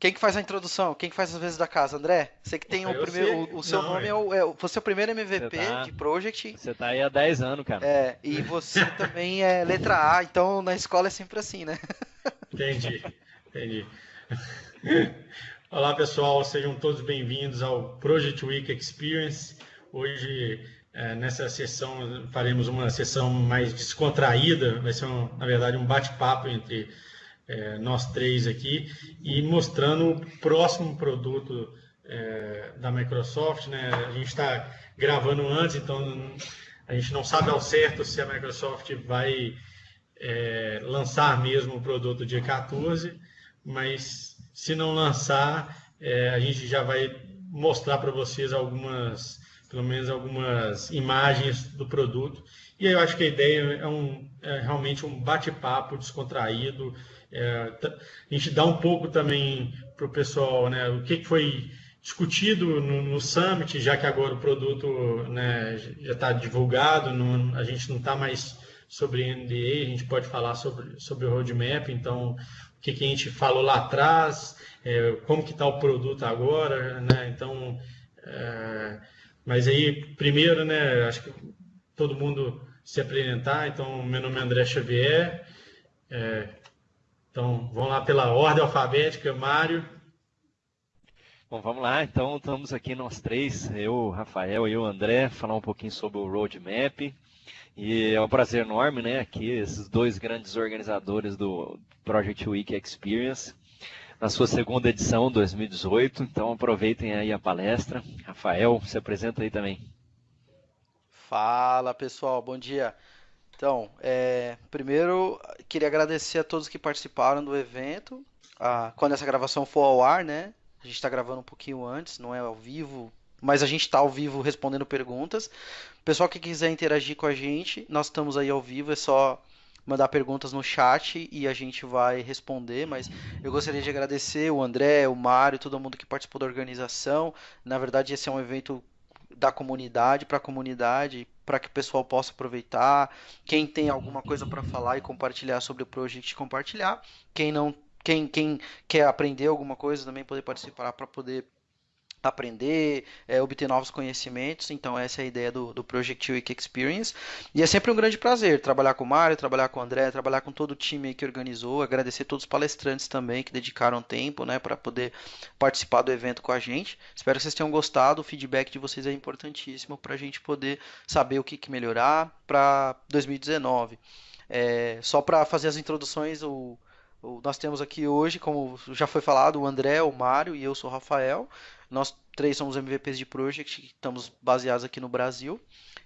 Quem que faz a introdução? Quem que faz as vezes da casa? André? Você que tem o primeiro. O, o, seu não, nome é, é o, é, Você é o primeiro MVP tá, de Project. Você tá aí há 10 anos, cara. É, e você também é letra A, então na escola é sempre assim, né? Entendi, entendi. Olá pessoal, sejam todos bem-vindos ao Project Week Experience. Hoje, é, nessa sessão, faremos uma sessão mais descontraída, vai ser, um, na verdade, um bate-papo entre é, nós três aqui, e mostrando o próximo produto é, da Microsoft. Né? A gente está gravando antes, então a gente não sabe ao certo se a Microsoft vai é, lançar mesmo o produto dia 14, mas se não lançar, é, a gente já vai mostrar para vocês algumas, pelo menos algumas imagens do produto. E eu acho que a ideia é, um, é realmente um bate-papo descontraído, é, a gente dá um pouco também para o pessoal né, o que, foi discutido no, no, Summit, já que agora o produto né, já está divulgado, a gente não está mais sobre NDA, a gente pode falar sobre, sobre o roadmap, então o que, que a gente falou lá atrás, é, como que está o produto agora, né? Então, é, mas aí primeiro, né? Acho que todo mundo se apresentar. Então, meu nome é André Xavier. É, então, vamos lá pela ordem alfabética, Mário. Bom, vamos lá. Então, estamos aqui nós três, eu, Rafael e o André, falar um pouquinho sobre o roadmap. E é um prazer enorme, né? Aqui, esses dois grandes organizadores do Project Week Experience, na sua segunda edição, 2018. Então, aproveitem aí a palestra. Rafael, se apresenta aí também. Fala, pessoal. Bom dia. Então, é, primeiro queria agradecer a todos que participaram do evento. Ah, quando essa gravação for ao ar, né? A gente está gravando um pouquinho antes, não é ao vivo, mas a gente está ao vivo respondendo perguntas. Pessoal que quiser interagir com a gente, nós estamos aí ao vivo, é só mandar perguntas no chat e a gente vai responder, mas eu gostaria de agradecer o André, o Mário, todo mundo que participou da organização. Na verdade, esse é um evento da comunidade para a comunidade, para que o pessoal possa aproveitar. Quem tem alguma coisa para falar e compartilhar sobre o projeto, compartilhar. Quem não, quem, quem quer aprender alguma coisa também poder participar para poder aprender, é, obter novos conhecimentos. Então, essa é a ideia do, do Project Week Experience. E é sempre um grande prazer trabalhar com o Mário, trabalhar com o André, trabalhar com todo o time que organizou. Agradecer todos os palestrantes também que dedicaram tempo né, para poder participar do evento com a gente. Espero que vocês tenham gostado. O feedback de vocês é importantíssimo para a gente poder saber o que, que melhorar para 2019. É, só para fazer as introduções, o, o, nós temos aqui hoje, como já foi falado, o André, o Mário e eu sou o Rafael. Nós três somos MVPs de Project, estamos baseados aqui no Brasil.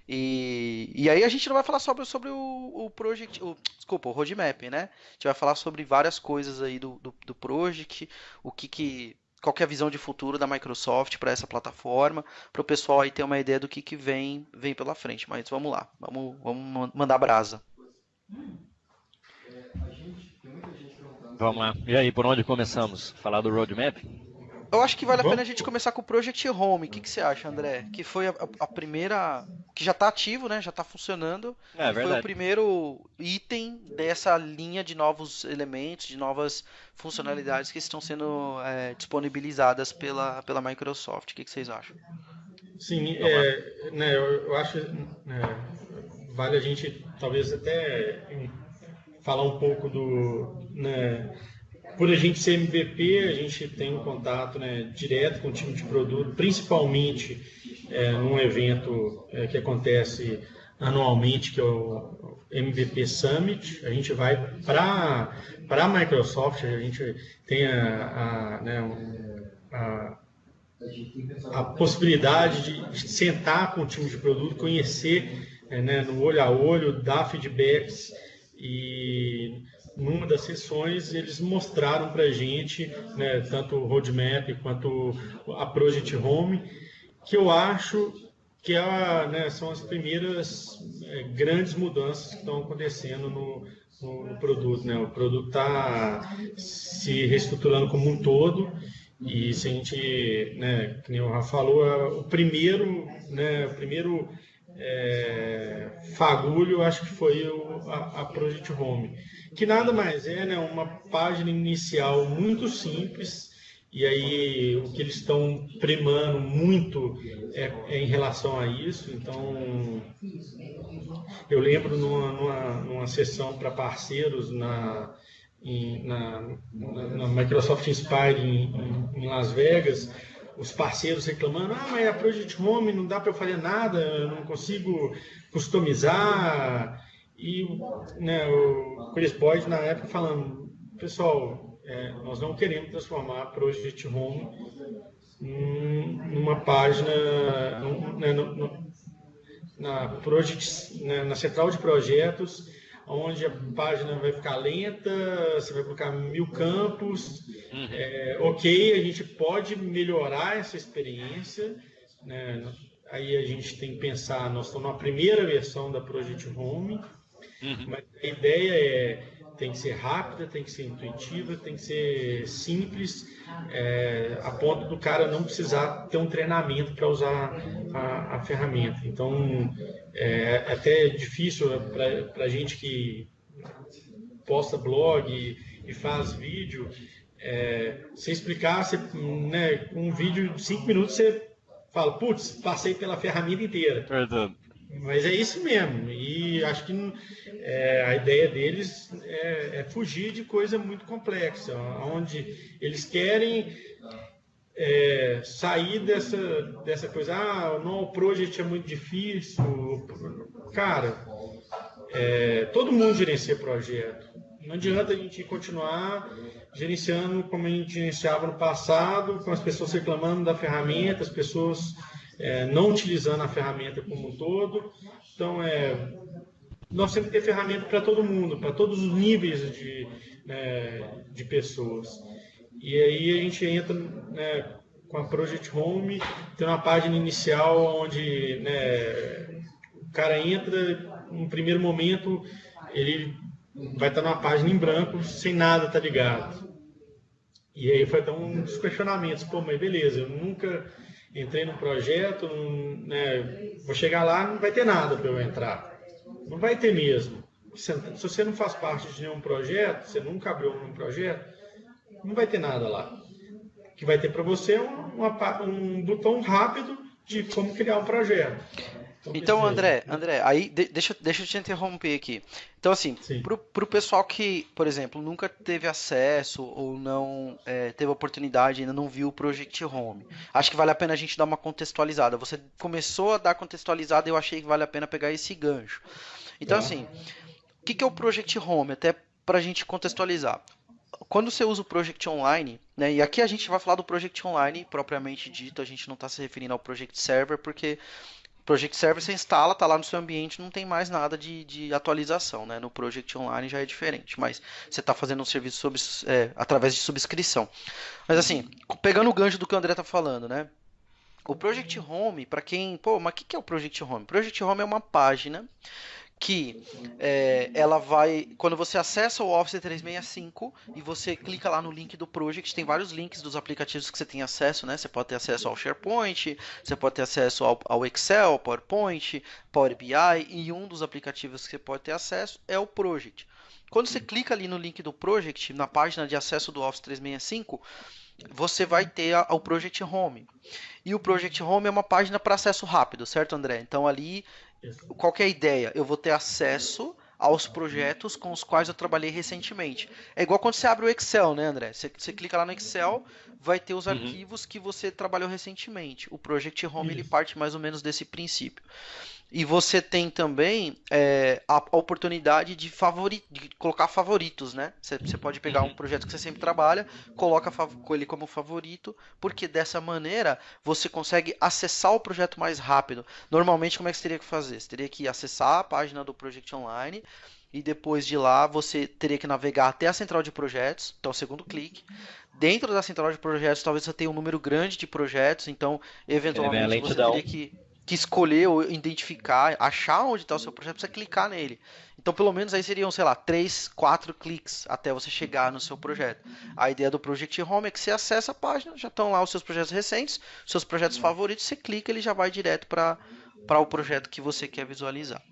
E, e aí a gente não vai falar sobre, sobre o, o Project, o, desculpa, o roadmap, né? A gente vai falar sobre várias coisas aí do, do, do Project, o que que qual que é a visão de futuro da Microsoft para essa plataforma, para o pessoal aí ter uma ideia do que, que vem, vem pela frente. Mas vamos lá, vamos, vamos mandar brasa. Vamos lá. E aí, por onde começamos? Falar do roadmap? Eu acho que vale a pena a gente começar com o Project Home. O que, que você acha, André? Que foi a, a primeira. que já está ativo, né? Já está funcionando. É, foi o primeiro item dessa linha de novos elementos, de novas funcionalidades que estão sendo é, disponibilizadas pela, pela Microsoft. O que, que vocês acham? Sim, é, né, eu, eu acho né, vale a gente talvez até falar um pouco do. Né, por a gente ser MVP, a gente tem um contato né, direto com o time de produto, principalmente é, num evento é, que acontece anualmente, que é o MVP Summit. A gente vai para a Microsoft, a gente tem a, a, né, a, a possibilidade de, sentar com o time de produto, conhecer é, né, no olho a olho, dar feedbacks e numa das sessões eles mostraram para a gente, né, tanto o roadmap quanto a Project Home, que eu acho que é, né, são as primeiras é, grandes mudanças que estão acontecendo no, no, no produto. Né? O produto está se reestruturando como um todo e se a gente, né, nem o Rafa falou, é o primeiro, né, o primeiro é, fagulho, acho que foi o, a, a, Project Home, que nada mais é né, uma página inicial muito simples E aí o que eles estão primando muito é, é, em relação a isso. Então eu lembro numa, numa, numa sessão para parceiros na, em, na, na, Microsoft Inspire em, em, Las Vegas, os parceiros reclamando, ah, mas a Project Home não dá para eu fazer nada, eu não consigo customizar. E né, o Chris Boyd na época falando, pessoal, é, nós não queremos transformar a Project Home numa página, né, no, no, na, project, né, na central de projetos, onde a página vai ficar lenta, você vai colocar mil campos. Uhum. É, ok, a gente pode melhorar essa experiência. Né? Aí a gente tem que pensar, nós estamos na primeira versão da Project Home, uhum. mas a ideia é tem que ser rápida, tem que ser intuitiva, tem que ser simples, é, a ponto do cara não precisar ter um treinamento para usar a, a, ferramenta. Então, é, é até difícil para a gente que posta blog e, e faz vídeo, é, você explicar, você, né, um vídeo de cinco minutos, você fala, putz, passei pela ferramenta inteira. Verdade. Mas é isso mesmo. E acho que é, a ideia deles é, é, fugir de coisa muito complexa, onde eles querem é, sair dessa, dessa coisa, ah, não, o project é muito difícil. Cara, é, todo mundo gerencia projeto. Não adianta a gente continuar gerenciando como a gente gerenciava no passado, com as pessoas reclamando da ferramenta, as pessoas é, não utilizando a ferramenta como um todo. Então, é, nós temos que ter ferramenta para todo mundo, para todos os níveis de, né, de pessoas. E aí a gente entra né, com a Project Home, tem uma página inicial onde né, o cara entra, no primeiro momento, ele vai estar numa página em branco, sem nada tá ligado. E aí foi até um dos questionamentos, pô, mas beleza, eu nunca entrei num projeto, né, vou chegar lá, não vai ter nada para eu entrar. Não vai ter mesmo. Se você não faz parte de nenhum projeto, você nunca abriu um projeto, não vai ter nada lá. O que vai ter para você é um, um botão rápido de como criar um projeto. Então, então André, André, aí deixa, deixa eu te interromper aqui. Então, assim, para o pessoal que, por exemplo, nunca teve acesso ou não é, teve oportunidade, ainda não viu o Project Home, acho que vale a pena a gente dar uma contextualizada. Você começou a dar contextualizada e eu achei que vale a pena pegar esse gancho. Então, assim, o que, que é o Project Home? Até para a gente contextualizar quando você usa o Project Online, né, e aqui a gente vai falar do Project Online propriamente dito, a gente não está se referindo ao Project Server, porque Project Server você instala, tá lá no seu ambiente, não tem mais nada de, de atualização, né? No Project Online já é diferente, mas você está fazendo um serviço sob, é, através de subscrição. Mas assim, pegando o gancho do que o André tá falando, né? O Project Home, para quem, pô, mas o que, que é o Project Home? Project Home é uma página que é, ela vai, quando você acessa o Office 365 e você clica lá no link do Project, tem vários links dos aplicativos que você tem acesso, né? Você pode ter acesso ao SharePoint, você pode ter acesso ao, ao Excel, PowerPoint, Power BI e um dos aplicativos que você pode ter acesso é o Project. Quando você clica ali no link do Project, na página de acesso do Office 365, você vai ter o Project Home. E o Project Home é uma página para acesso rápido, certo, André? Então ali qual é a ideia? Eu vou ter acesso aos projetos com os quais eu trabalhei recentemente. É igual quando você abre o Excel, né, André? Você, você clica lá no Excel, vai ter os uhum. arquivos que você trabalhou recentemente. O Project Home ele parte mais ou menos desse princípio. E você tem também é, a, oportunidade de, favori, de colocar favoritos, né? Você, você, pode pegar um uhum. projeto que você sempre trabalha, coloca ele como favorito, porque dessa maneira você consegue acessar o projeto mais rápido. Normalmente, como é que você teria que fazer? Você teria que acessar a página do Project Online e depois de lá você teria que navegar até a central de projetos, então o segundo clique. Dentro da central de projetos, talvez você tenha um número grande de projetos, então eventualmente você teria que que escolher ou identificar, achar onde está o seu projeto, precisa clicar nele. Então, pelo menos aí seriam, sei lá, três, quatro cliques até você chegar no seu projeto. A ideia do Project Home é que você acessa a página, já estão lá os seus projetos recentes, seus projetos favoritos, você clica, ele já vai direto para o projeto que você quer visualizar.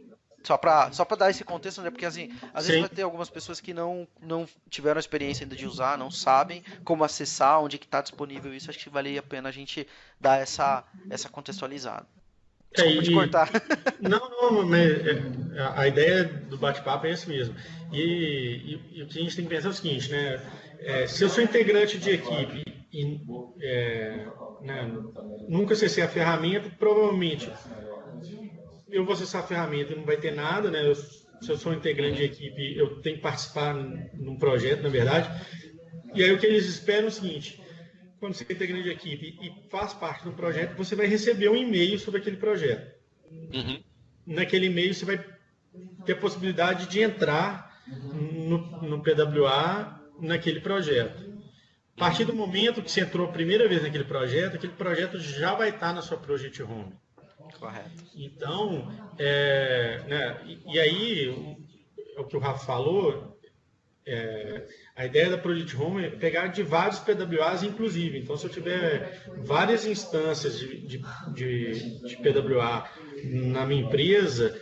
Só para só pra dar esse contexto, né? Porque assim, às Sim. vezes vai ter algumas pessoas que não, não tiveram a experiência ainda de usar, não sabem como acessar, onde que está disponível isso. Acho que valeria a pena a gente dar essa, essa contextualizada. É, Desculpa é, te cortar. Não, não, mas é, a ideia do bate-papo é esse mesmo. E, e, e, o que a gente tem que pensar é o seguinte, né? É, se eu sou integrante de equipe e é, né, nunca acessei a ferramenta, provavelmente eu vou acessar a ferramenta e não vai ter nada, né? Eu, se eu sou integrante de equipe, eu tenho que participar num projeto, na verdade. E aí o que eles esperam é o seguinte: quando você é integrante de equipe e faz parte do projeto, você vai receber um e-mail sobre aquele projeto. Uhum. Naquele e-mail você vai ter a possibilidade de entrar no, no PWA naquele projeto. A partir do momento que você entrou a primeira vez naquele projeto, aquele projeto já vai estar na sua Project Home. Correto. Então, é, né, e, e, aí, o, o, que o Rafa falou, é, a ideia da Project Home é pegar de vários PWAs, inclusive. Então, se eu tiver várias instâncias de, de, de, de PWA na minha empresa,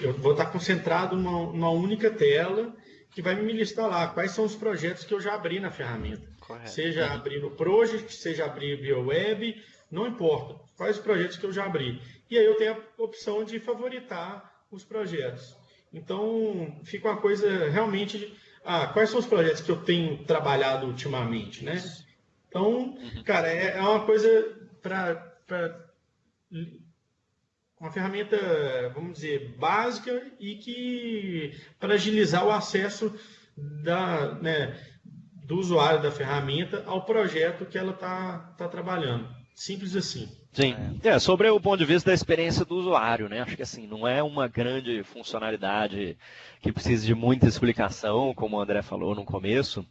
eu vou estar concentrado numa, numa única tela que vai me listar lá quais são os projetos que eu já abri na ferramenta. Correto. Seja abrir no Project, seja abrir via web, não importa. Quais os projetos que eu já abri. E aí eu tenho a opção de favoritar os projetos. Então, fica uma coisa realmente. Ah, quais são os projetos que eu tenho trabalhado ultimamente, né? Então, uhum. cara, é, é uma coisa para uma ferramenta, vamos dizer, básica e que para agilizar o acesso da, né, do usuário da ferramenta ao projeto que ela está tá trabalhando. Simples assim. Sim. É, sobre o ponto de vista da experiência do usuário, né? Acho que assim, não é uma grande funcionalidade que precise de muita explicação, como o André falou no começo,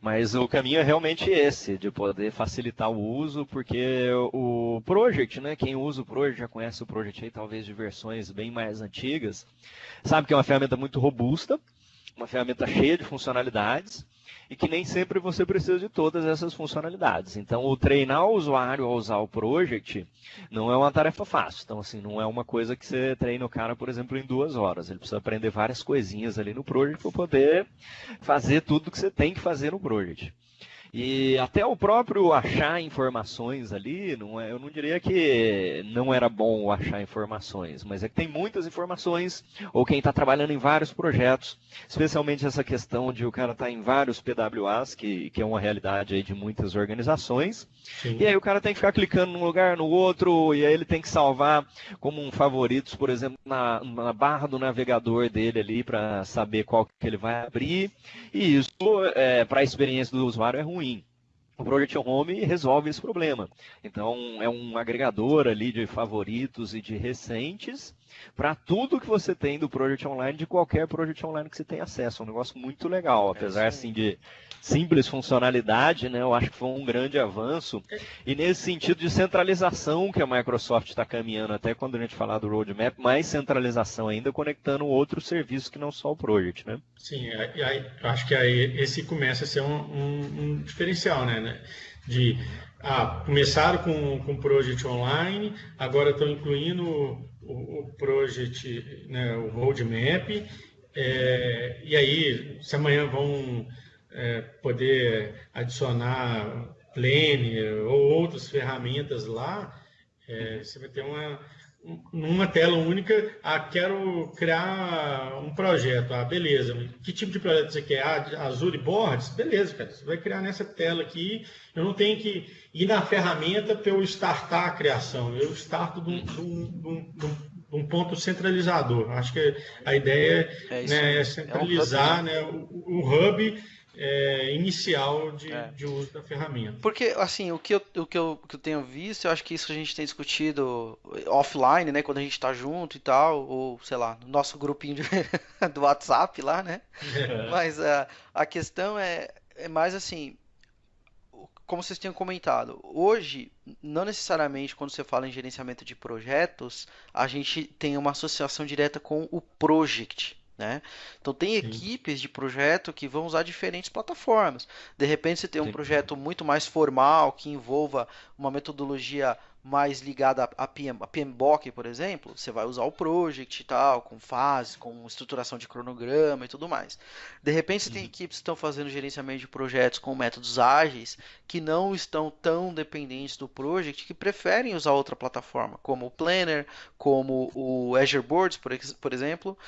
mas o caminho é realmente esse, de poder facilitar o uso, porque o Project, né? Quem usa o Project já conhece o Project aí, talvez de versões bem mais antigas, sabe que é uma ferramenta muito robusta, uma ferramenta cheia de funcionalidades e que nem sempre você precisa de todas essas funcionalidades. Então, o treinar o usuário a usar o Project não é uma tarefa fácil. Então, assim, não é uma coisa que você treina o cara, por exemplo, em duas horas. Ele precisa aprender várias coisinhas ali no Project para poder fazer tudo que você tem que fazer no Project. E até o próprio achar informações ali, não é, eu não diria que não era bom achar informações, mas é que tem muitas informações, ou quem está trabalhando em vários projetos, especialmente essa questão de o cara estar tá em vários PWAs, que, que é uma realidade aí de muitas organizações, Sim. e aí o cara tem que ficar clicando num lugar, no outro, e aí ele tem que salvar como um favoritos, por exemplo, na, na barra do navegador dele ali, para saber qual que ele vai abrir, e isso, é, para a experiência do usuário, é ruim ruim. O Project Home resolve esse problema. Então, é um agregador ali de favoritos e de recentes para tudo que você tem do Project Online, de qualquer Project Online que você tenha acesso. É um negócio muito legal, apesar é assim de simples funcionalidade, né? Eu acho que foi um grande avanço. E nesse sentido de centralização que a Microsoft está caminhando, até quando a gente falar do roadmap, mais centralização ainda, conectando outros serviços que não só o Project, né? Sim, aí, aí, acho que aí esse começa a ser um, um, um diferencial, né? né? De ah, começaram com, com o Project Online, agora estão incluindo o, o Project, né, o Roadmap, é, e aí, se amanhã vão é, poder adicionar Planner ou outras ferramentas lá, é, você vai ter uma, numa tela única, ah, quero criar um projeto. Ah, beleza. Que tipo de projeto você quer? Ah, Azure Boards? Beleza, cara. Você vai criar nessa tela aqui. Eu não tenho que ir na ferramenta para eu startar a criação. Eu starto de um, de um, de um, de um ponto centralizador. Acho que a ideia é, né, é centralizar é um né, o, o hub é, inicial de, é. de, uso da ferramenta. Porque, assim, o que, eu, o, que eu, o que eu tenho visto, eu acho que isso a gente tem discutido offline, né? Quando a gente está junto e tal, ou, sei lá, no nosso grupinho de, do WhatsApp lá, né? É. Mas uh, a questão é, é mais assim, como vocês tinham comentado, hoje, não necessariamente quando você fala em gerenciamento de projetos, a gente tem uma associação direta com o project, né? Então tem Sim. equipes de projeto que vão usar diferentes plataformas. De repente você tem um Sim. projeto muito mais formal que envolva uma metodologia mais ligada a, PM, a PMBOK, por exemplo, você vai usar o Project e tal, com fase, com estruturação de cronograma e tudo mais. De repente, você tem uhum. equipes que estão fazendo gerenciamento de projetos com métodos ágeis, que não estão tão dependentes do Project, que preferem usar outra plataforma, como o Planner, como o Azure Boards, por, por exemplo.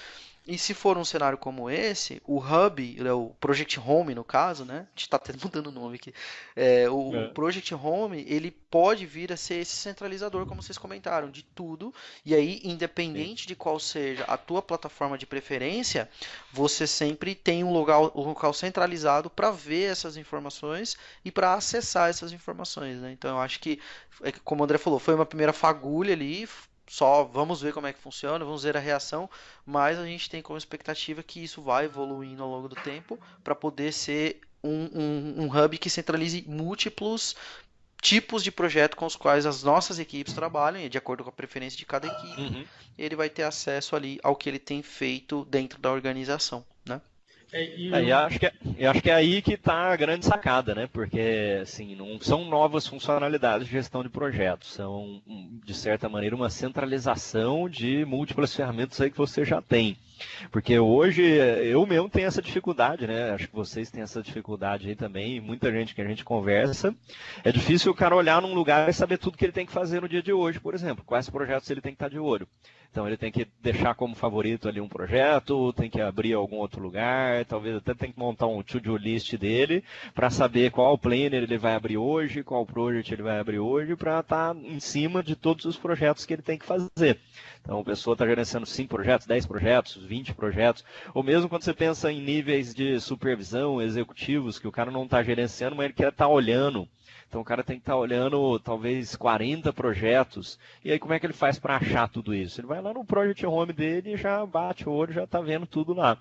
E se for um cenário como esse, o Hub, é o Project Home no caso, né? A gente está até mudando o nome aqui. É, o, é. Project Home, ele pode vir a ser esse centralizador, como vocês comentaram, de tudo. E aí, independente Sim. de qual seja a tua plataforma de preferência, você sempre tem um local, um local centralizado para ver essas informações e para acessar essas informações, né? Então, eu acho que, é como o André falou, foi uma primeira fagulha ali, só vamos ver como é que funciona, vamos ver a reação, mas a gente tem como expectativa que isso vai evoluindo ao longo do tempo para poder ser um, um, um, hub que centralize múltiplos tipos de projeto com os quais as nossas equipes trabalham, de acordo com a preferência de cada equipe, uhum. ele vai ter acesso ali ao que ele tem feito dentro da organização? É, e é, eu... acho que, é, acho que é aí que está a grande sacada, né? Porque assim, não são novas funcionalidades de gestão de projetos, são, de certa maneira, uma centralização de múltiplas ferramentas aí que você já tem. Porque hoje eu mesmo tenho essa dificuldade, né? Acho que vocês têm essa dificuldade aí também, muita gente que a gente conversa. É difícil o cara olhar num lugar e saber tudo que ele tem que fazer no dia de hoje, por exemplo. Quais projetos ele tem que estar de olho. Então ele tem que deixar como favorito ali um projeto, tem que abrir algum outro lugar, talvez até tem que montar um to-do list dele para saber qual planner ele vai abrir hoje, qual project ele vai abrir hoje, para estar tá em cima de todos os projetos que ele tem que fazer. Então a pessoa está gerenciando 5 projetos, 10 projetos, 20 projetos, ou mesmo quando você pensa em níveis de supervisão executivos, que o cara não está gerenciando, mas ele quer estar tá olhando então o cara tem que estar tá olhando talvez 40 projetos. E aí como é que ele faz para achar tudo isso? Ele vai lá no Project Home dele e já bate o olho, já está vendo tudo lá.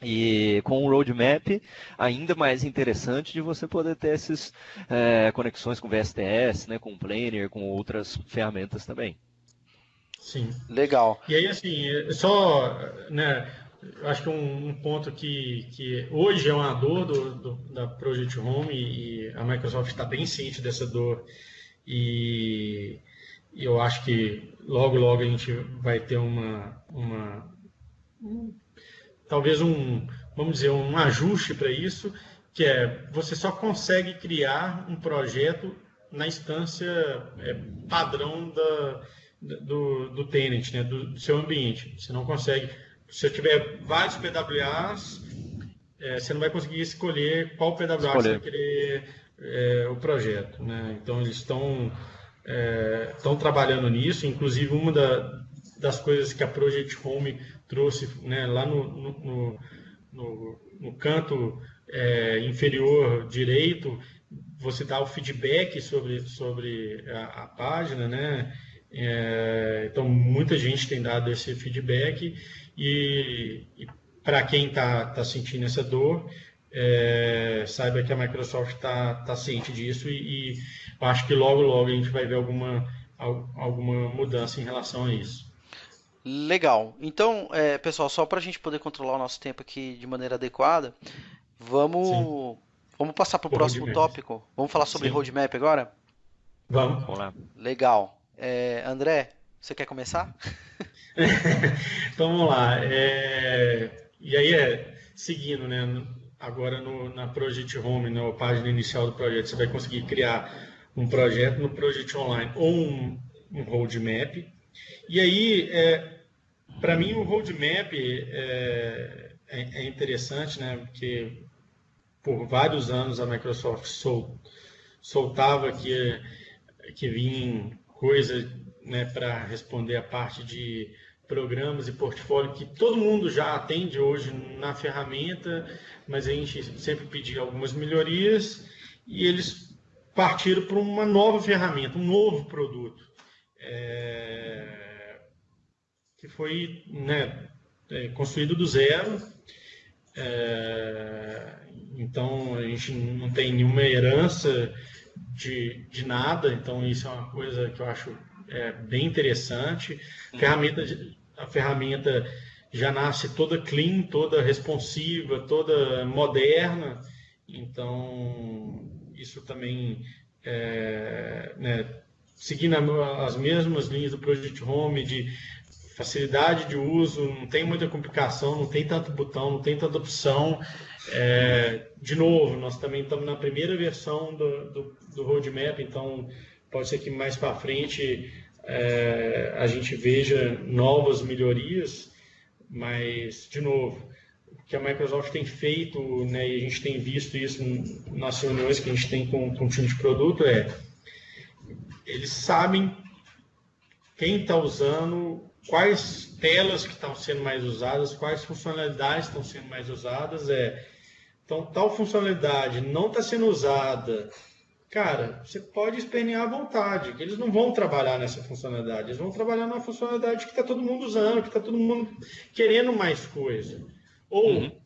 E com o roadmap, ainda mais interessante de você poder ter essas é, conexões com VSTS, né, com Planner, com outras ferramentas também. Sim. Legal. E aí, assim, só, né, acho que um, um, ponto que, que hoje é uma dor do, do, da Project Home e a Microsoft está bem ciente dessa dor e, e, eu acho que logo logo a gente vai ter uma, uma um, talvez um vamos dizer um ajuste para isso que é você só consegue criar um projeto na instância é, padrão da, do, do tenant, né, do, do seu ambiente. Você não consegue se eu tiver vários PWAs, é, você não vai conseguir escolher qual PWA escolher. você vai querer é, o projeto. Né? Então, eles estão é, trabalhando nisso. Inclusive, uma da, das coisas que a Project Home trouxe né, lá no, no, no, no canto é, inferior direito, você dá o feedback sobre, sobre a, a página, né? É, então, muita gente tem dado esse feedback e, e para quem está tá sentindo essa dor, é, saiba que a Microsoft está tá ciente disso e, e acho que logo, logo a gente vai ver alguma, alguma mudança em relação a isso. Legal. Então, é, pessoal, só para a gente poder controlar o nosso tempo aqui de maneira adequada, vamos, vamos passar para o próximo roadmap. tópico. Vamos falar sobre Sim. roadmap agora? Vamos. Vamos lá. Legal. É, André, você quer começar? então vamos lá. É... E aí é seguindo, né? Agora no, na Project Home, na página inicial do projeto, você vai conseguir criar um projeto no Project Online ou um, um roadmap. E aí, é, para mim, o roadmap é, é, é, interessante, né? Porque por vários anos a Microsoft sol, soltava que, que vinha coisa né, para responder a parte de programas e portfólio que todo mundo já atende hoje na ferramenta, mas a gente sempre pedia algumas melhorias e eles partiram para uma nova ferramenta, um novo produto, é, que foi né, é, construído do zero. É, então a gente não tem nenhuma herança de, de nada, então isso é uma coisa que eu acho é, bem interessante. Uhum. Ferramenta, a ferramenta já nasce toda clean, toda responsiva, toda moderna. Então, isso também é, né, seguindo as mesmas linhas do Project Home, de facilidade de uso, não tem muita complicação, não tem tanto botão, não tem tanta opção. É, de novo, nós também estamos na primeira versão do, do, do roadmap, então pode ser que mais para frente é, a gente veja novas melhorias, mas, de novo, o que a Microsoft tem feito, né, e a gente tem visto isso nas reuniões que a gente tem com, com o time de produto, é eles sabem quem está usando, quais telas que estão sendo mais usadas, quais funcionalidades estão sendo mais usadas. É, então, tal funcionalidade não está sendo usada, cara, você pode espernear à vontade, que eles não vão trabalhar nessa funcionalidade, eles vão trabalhar na funcionalidade que está todo mundo usando, que está todo mundo querendo mais coisa. Ou uhum.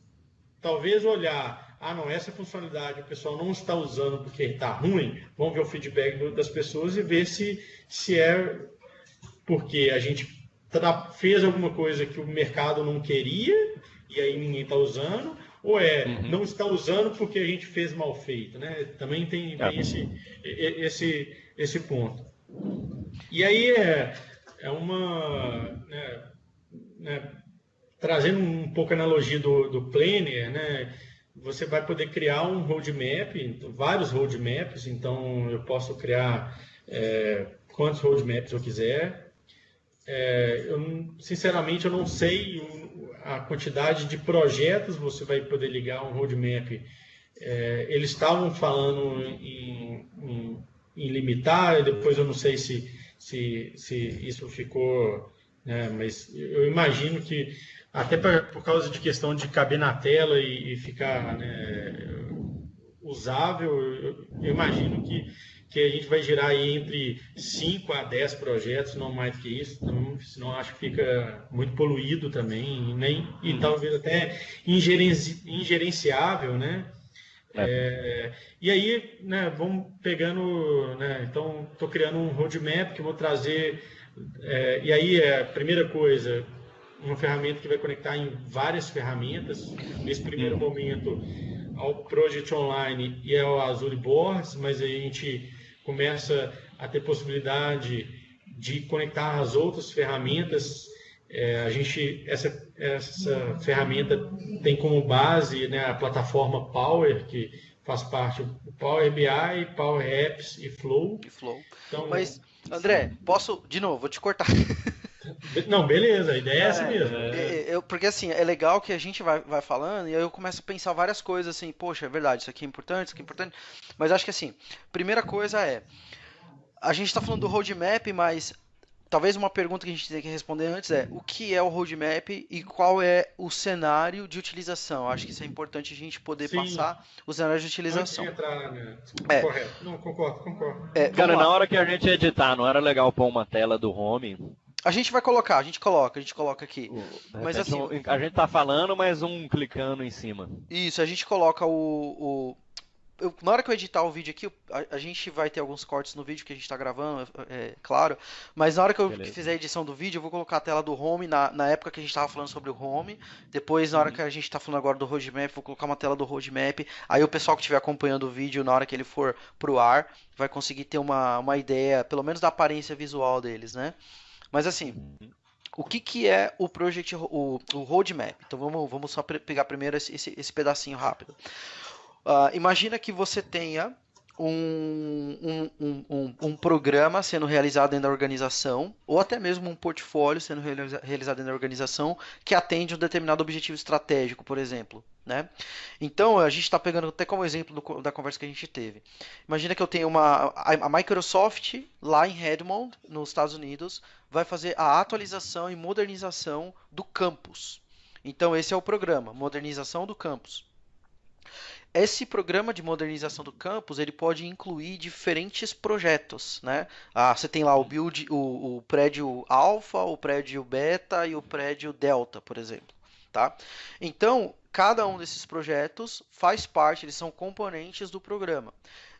talvez olhar, ah, não, essa funcionalidade o pessoal não está usando porque está ruim, vamos ver o feedback das pessoas e ver se, se é porque a gente fez alguma coisa que o mercado não queria e aí ninguém está usando, ou é uhum. não está usando porque a gente fez mal feito, né? Também tem, tem esse, esse, esse ponto. E aí é, é uma. Né, né, trazendo um pouco a analogia do, do Planner, né? Você vai poder criar um roadmap, vários roadmaps, então eu posso criar é, quantos roadmaps eu quiser, é, eu, sinceramente, eu não sei a quantidade de projetos você vai poder ligar um roadmap. É, eles estavam falando em, em, em, limitar, depois eu não sei se, se, se isso ficou, né, mas eu imagino que até pra, por causa de questão de caber na tela e, e ficar né, usável, eu, eu imagino que que a gente vai gerar aí entre 5 a 10 projetos, não mais do que isso, então, senão acho que fica muito poluído também, e, nem, e uhum. talvez até ingerenci, ingerenciável, né? É. É, e aí, né, vamos pegando, né, então estou criando um roadmap que vou trazer, é, e aí é a primeira coisa, uma ferramenta que vai conectar em várias ferramentas, nesse primeiro uhum. momento ao Project Online e ao Azure Boards, mas aí a gente começa a ter possibilidade de conectar as outras ferramentas. É, a gente essa, essa ferramenta tem como base né, a plataforma Power que faz parte do Power BI, Power Apps e Flow. E Flow. Então, Mas André, posso de novo? Vou te cortar. Não, beleza, a ideia é, essa mesmo. É, é, eu, porque assim, é legal que a gente vai, vai falando e aí eu começo a pensar várias coisas assim, poxa, é verdade, isso aqui é importante, isso aqui é importante. Mas acho que assim, primeira coisa é. A gente está falando do roadmap, mas talvez uma pergunta que a gente tem que responder antes é o que é o roadmap e qual é o cenário de utilização. Acho que isso é importante a gente poder Sim. passar o cenário de utilização. Entrar, né? é. Correto. Não, concordo, concordo. É, Cara, na hora que a gente editar, não era legal pôr uma tela do home a gente vai colocar, a gente coloca, a gente coloca aqui. mas assim, a gente tá falando, mas um clicando em cima. Isso, a gente coloca o, o eu, na hora que eu editar o vídeo aqui, a, a, gente vai ter alguns cortes no vídeo que a gente está gravando, é, é, claro. Mas na hora que eu Beleza. fizer a edição do vídeo, eu vou colocar a tela do home na, na época que a gente estava falando sobre o home. Depois, na hora uhum. que a gente está falando agora do roadmap, vou colocar uma tela do roadmap. Aí o pessoal que estiver acompanhando o vídeo, na hora que ele for pro ar, vai conseguir ter uma, uma ideia, pelo menos da aparência visual deles, né? Mas assim, o que, que é o Project, o, o Roadmap? Então vamos, vamos só pegar primeiro esse, esse, esse pedacinho rápido. Uh, imagina que você tenha um, um, um, um, programa sendo realizado dentro da organização, ou até mesmo um portfólio sendo realiza realizado dentro da organização que atende um determinado objetivo estratégico, por exemplo. Né? Então, a gente está pegando até como exemplo do, da conversa que a gente teve. Imagina que eu tenho uma. A, Microsoft, lá em Redmond, nos Estados Unidos, vai fazer a atualização e modernização do campus. Então, esse é o programa, modernização do campus. Esse programa de modernização do campus ele pode incluir diferentes projetos, né? Ah, você tem lá o build, o, o prédio alfa, o prédio beta e o prédio delta, por exemplo, tá? Então cada um desses projetos faz parte, eles são componentes do programa.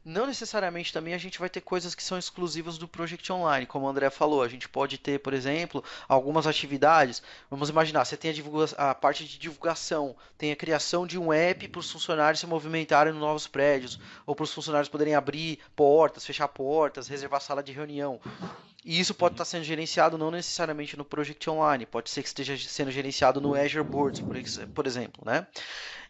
Não necessariamente também a gente vai ter coisas que são exclusivas do Project Online, como o André falou. A gente pode ter, por exemplo, algumas atividades. Vamos imaginar, você tem a, a parte de divulgação, tem a criação de um app para os funcionários se movimentarem nos novos prédios, ou para os funcionários poderem abrir portas, fechar portas, reservar sala de reunião. E isso pode estar sendo gerenciado não necessariamente no Project Online, pode ser que esteja sendo gerenciado no Azure Boards, por exemplo, né?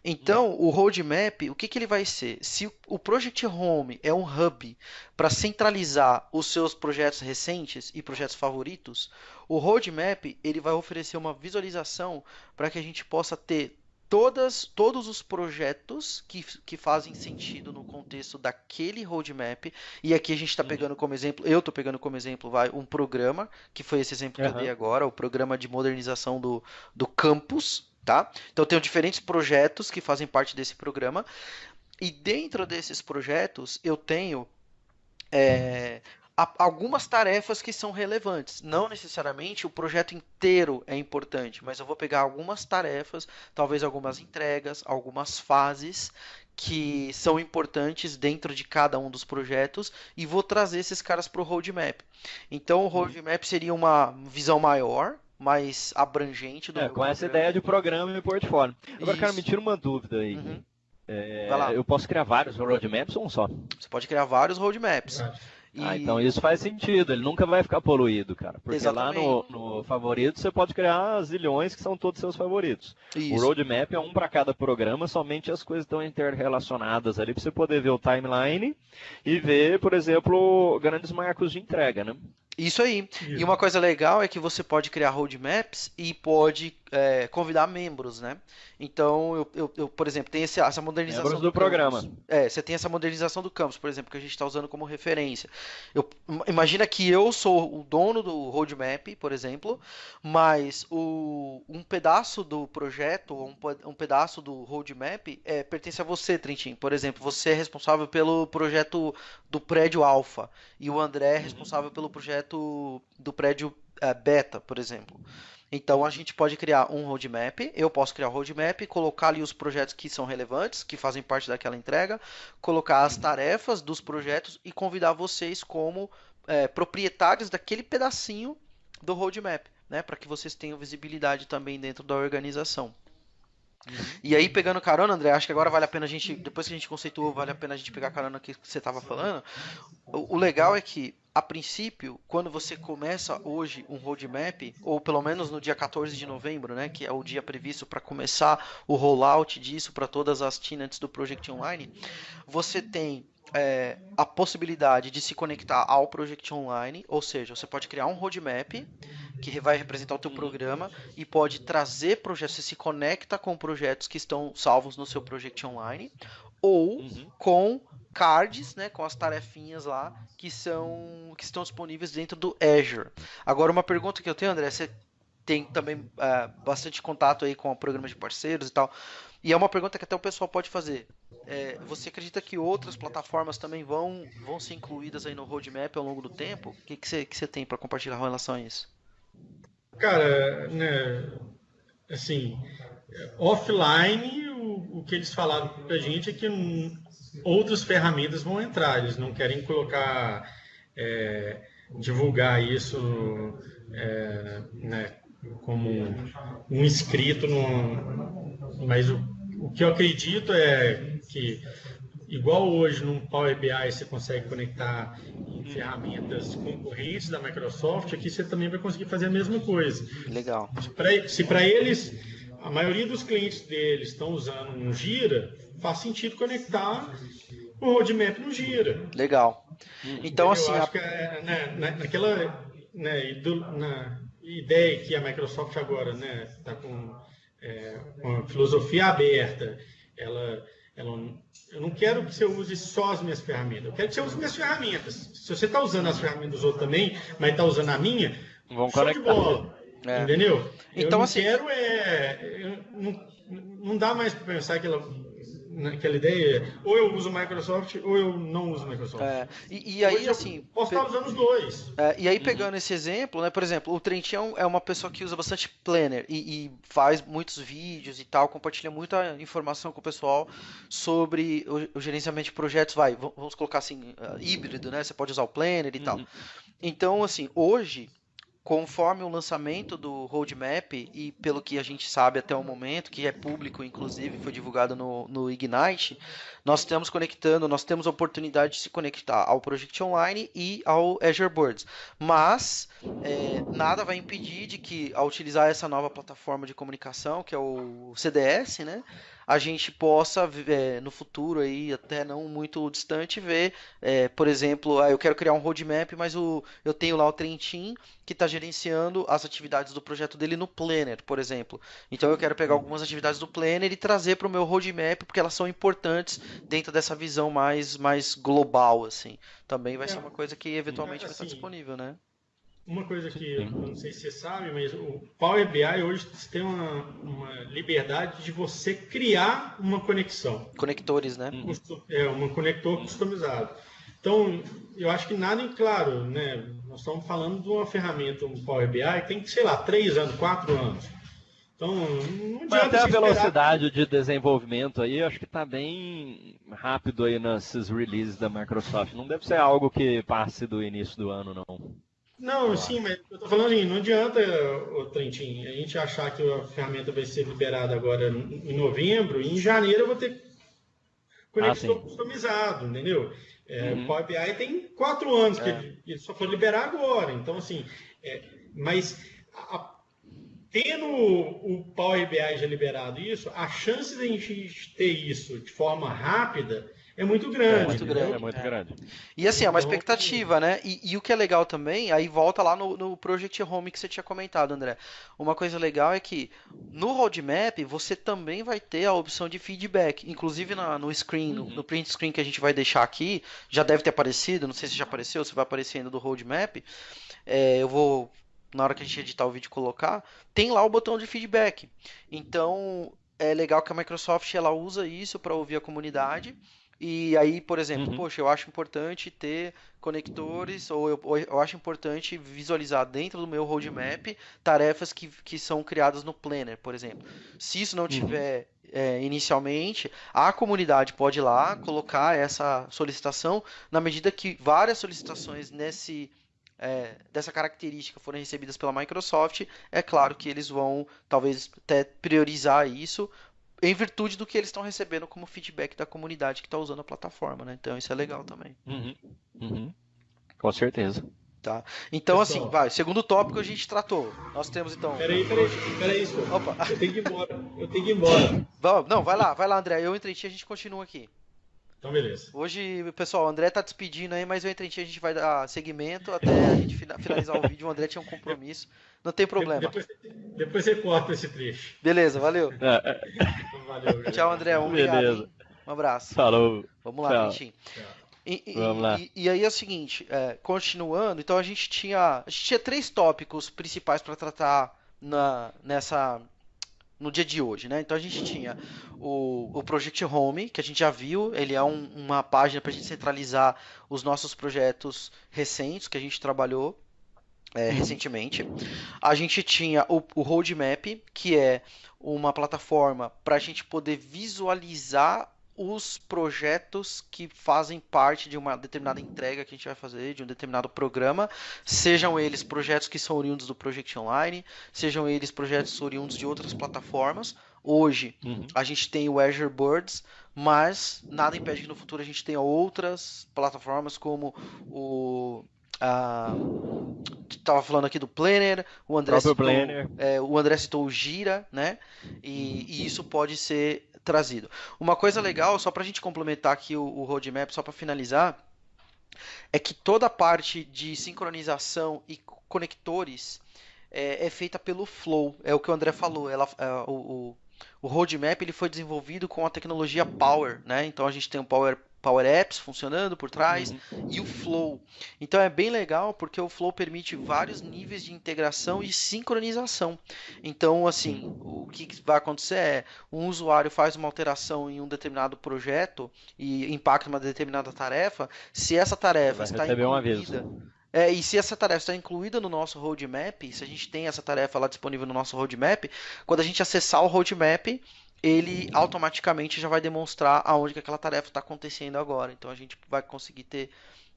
Então, o roadmap, o que, que ele vai ser? Se o Project Home é um hub para centralizar os seus projetos recentes e projetos favoritos, o roadmap ele vai oferecer uma visualização para que a gente possa ter todas, todos os projetos que, que fazem sentido no contexto daquele roadmap. E aqui a gente está pegando como exemplo, eu estou pegando como exemplo, vai, um programa, que foi esse exemplo que eu dei agora, o programa de modernização do, do campus, tá? Então eu tenho diferentes projetos que fazem parte desse programa e dentro desses projetos eu tenho é, algumas tarefas que são relevantes. Não necessariamente o projeto inteiro é importante, mas eu vou pegar algumas tarefas, talvez algumas entregas, algumas fases que são importantes dentro de cada um dos projetos e vou trazer esses caras para o roadmap. Então o uhum. roadmap seria uma visão maior mais abrangente do. É, com essa ideia de programa e portfólio. Agora, Isso. cara, me tira uma dúvida aí. Uhum. É, eu posso criar vários roadmaps ou um só? Você pode criar vários roadmaps. E... Ah, então isso faz sentido, ele nunca vai ficar poluído, cara. Porque Exatamente. lá no, no favorito você pode criar zilhões que são todos seus favoritos. Isso. O roadmap é um para cada programa, somente as coisas estão interrelacionadas ali para você poder ver o timeline e ver, por exemplo, grandes marcos de entrega, né? Isso aí. E uma coisa legal é que você pode criar roadmaps e pode é, convidar membros, né? Então, eu, eu, eu, por exemplo, tem esse, essa modernização membros do, do programa. É, você tem essa modernização do campus, por exemplo, que a gente está usando como referência. Eu, imagina que eu sou o dono do roadmap, por exemplo, mas o, um pedaço do projeto, um, um pedaço do roadmap é, pertence a você, Trentin. Por exemplo, você é responsável pelo projeto do prédio Alpha e o André é responsável pelo projeto do prédio é, Beta, por exemplo. Então a gente pode criar um roadmap, eu posso criar um roadmap, colocar ali os projetos que são relevantes, que fazem parte daquela entrega, colocar as tarefas dos projetos e convidar vocês como é, proprietários daquele pedacinho do roadmap, né, para que vocês tenham visibilidade também dentro da organização. Uhum. E aí, pegando carona, André, acho que agora vale a pena a gente, depois que a gente conceituou, vale a pena a gente pegar carona que você estava falando. O, o, legal é que, a princípio, quando você começa hoje um roadmap, ou pelo menos no dia 14 de novembro, né, que é o dia previsto para começar o rollout disso para todas as tenants do Project Online, você tem é, a possibilidade de se conectar ao Project Online, ou seja, você pode criar um roadmap que vai representar o teu programa e pode trazer projetos, você se conecta com projetos que estão salvos no seu Project Online, ou uhum. com cards, né, com as tarefinhas lá que são que estão disponíveis dentro do Azure. Agora uma pergunta que eu tenho, André, você tem também uh, bastante contato aí com programas de parceiros e tal. E é uma pergunta que até o pessoal pode fazer. É, você acredita que outras plataformas também vão, vão ser incluídas aí no roadmap ao longo do tempo? O que, que, você, que você tem para compartilhar com relação a isso? Cara, né, assim, offline, o, o que eles falaram para a gente é que outras ferramentas vão entrar. Eles não querem colocar, é, divulgar isso é, né, como um inscrito no, mas o, o que eu acredito é que, igual hoje no Power BI você consegue conectar em ferramentas concorrentes da Microsoft, aqui você também vai conseguir fazer a mesma coisa. Legal. Se para eles, a maioria dos clientes deles estão usando um Gira, faz sentido conectar o roadmap no Gira. Legal. Então, assim. Eu acho a... que é, né, naquela. Né, na ideia que a Microsoft agora está né, tá com é, uma filosofia aberta, ela, ela, eu não quero que você use só as minhas ferramentas, eu quero que você use minhas ferramentas. Se você está usando as ferramentas dos outros também, mas está usando a minha, Vamos show conectar. de bola. É. Entendeu? Então, eu assim... quero é. Não, não dá mais para pensar que ela naquela ideia, ou eu uso Microsoft ou eu não uso Microsoft. É, e, e, aí, Hoje assim. Posso estar usando os dois. É, e aí, uhum. pegando uhum. esse exemplo, né, por exemplo, o Trentinho é uma pessoa que usa bastante Planner e, e, faz muitos vídeos e tal, compartilha muita informação com o pessoal sobre o, o gerenciamento de projetos, vai, vamos colocar assim, híbrido, né? Você pode usar o Planner e uhum. tal. Então, assim, hoje conforme o lançamento do roadmap e pelo que a gente sabe até o momento, que é público, inclusive foi divulgado no, no Ignite, nós estamos conectando, nós temos a oportunidade de se conectar ao Project Online e ao Azure Birds. Mas é, nada vai impedir de que, ao utilizar essa nova plataforma de comunicação, que é o CDS, né, a gente possa, é, no futuro aí, até não muito distante, ver, é, por exemplo, ah, eu quero criar um roadmap, mas o, eu tenho lá o Trentin que está gerenciando as atividades do projeto dele no Planner, por exemplo. Então eu quero pegar algumas atividades do Planner e trazer para o meu roadmap, porque elas são importantes dentro dessa visão mais, mais global, assim. Também vai é. ser uma coisa que eventualmente assim, vai estar disponível, né? Uma coisa que eu não sei se você sabe, mas o Power BI hoje tem uma, uma liberdade de você criar uma conexão. Conectores, né? É, um conector customizado. Então, eu acho que nada em claro, né? Nós estamos falando de uma ferramenta, um Power BI, que tem, sei lá, três anos, quatro anos. Então, não Mas até a velocidade de desenvolvimento aí, acho que está bem rápido aí nesses releases da Microsoft. Não deve ser algo que passe do início do ano, não. Não, sim, mas eu tô falando assim, não adianta, o Trentin, a gente achar que a ferramenta vai ser liberada agora em novembro, e em janeiro eu vou ter conexão ah, customizado, entendeu? É, uhum. O Power BI tem quatro anos que é. ele só foi liberar agora, então assim, é, mas a, tendo o Power BI já liberado isso, a chance de a gente ter isso de forma rápida é muito grande. É muito grande. É muito é. grande. E assim, é uma então, expectativa, né? E, e, o que é legal também, aí volta lá no, no Project Home que você tinha comentado, André. Uma coisa legal é que no roadmap você também vai ter a opção de feedback. Inclusive na, no screen, uhum. no, print screen que a gente vai deixar aqui, já deve ter aparecido, não sei se já apareceu, se vai aparecer ainda do roadmap. É, eu vou na hora que a gente editar o vídeo colocar, tem lá o botão de feedback. Então, é legal que a Microsoft ela usa isso para ouvir a comunidade e aí, por exemplo, uhum. poxa, eu acho importante ter conectores, ou eu, ou eu, acho importante visualizar dentro do meu roadmap tarefas que, que são criadas no Planner, por exemplo. Se isso não uhum. tiver é, inicialmente, a comunidade pode ir lá colocar essa solicitação na medida que várias solicitações nesse. É, dessa característica forem recebidas pela Microsoft, é claro que eles vão talvez até priorizar isso em virtude do que eles estão recebendo como feedback da comunidade que está usando a plataforma, né? Então isso é legal também. Uhum. Uhum. Com certeza. Tá. Então, Pessoal. assim, vai. Segundo tópico a gente tratou. Nós temos então. Peraí, peraí, peraí, senhor. Opa. Eu tenho que ir embora. Eu tenho que ir embora. Não, vai lá, vai lá, André. Eu entrei ti a gente continua aqui. Então, beleza. Hoje, pessoal, o André tá despedindo aí, mas eu entre a gente vai dar segmento até a gente finalizar o vídeo. O André tinha um compromisso. Não tem problema. Depois, depois você corta esse trecho. Beleza, valeu. É, é. Valeu Tchau, André. Um Beleza. Um abraço. Falou. Vamos lá, Tchau. E, e, Vamos lá. E, e, aí é o seguinte, é, continuando, então a gente tinha. A gente tinha três tópicos principais para tratar na, nessa no dia de hoje, né? Então a gente tinha o, o Project Home, que a gente já viu, ele é um, uma página para a gente centralizar os nossos projetos recentes que a gente trabalhou é, uhum. recentemente. A gente tinha o, o Roadmap, que é uma plataforma para a gente poder visualizar os projetos que fazem parte de uma determinada entrega que a gente vai fazer, de um determinado programa, sejam eles projetos que são oriundos do Project Online, sejam eles projetos oriundos de outras plataformas. Hoje uhum. a gente tem o Azure Birds, mas nada impede que no futuro a gente tenha outras plataformas como o estava falando aqui do Planner, o André, citou, Planner. É, o André citou o Gira, né? E, e, isso pode ser trazido. Uma coisa legal, só para a gente complementar aqui o, o roadmap, só para finalizar, é que toda a parte de sincronização e conectores é, é, feita pelo Flow. É o que o André falou. Ela, é, o, o, o roadmap ele foi desenvolvido com a tecnologia Power, né? Então a gente tem o Power Power Apps funcionando por trás uhum. e o Flow. Então é bem legal porque o Flow permite vários níveis de integração e sincronização. Então, assim, o que vai acontecer é um usuário faz uma alteração em um determinado projeto e impacta uma determinada tarefa. Se essa tarefa está incluída é, e se essa tarefa está incluída no nosso roadmap, se a gente tem essa tarefa lá disponível no nosso roadmap, quando a gente acessar o roadmap, ele automaticamente já vai demonstrar aonde que aquela tarefa está acontecendo agora. Então a gente vai conseguir ter